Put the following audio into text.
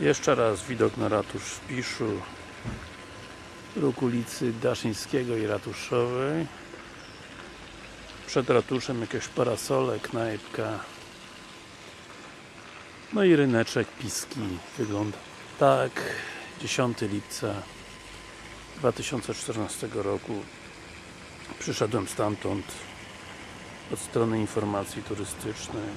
Jeszcze raz widok na ratusz w Piszu Róg ulicy Daszyńskiego i Ratuszowej. Przed ratuszem jakieś parasole, knajpka. No i ryneczek Piski wygląda tak. 10 lipca 2014 roku. Przyszedłem stamtąd od strony informacji turystycznej.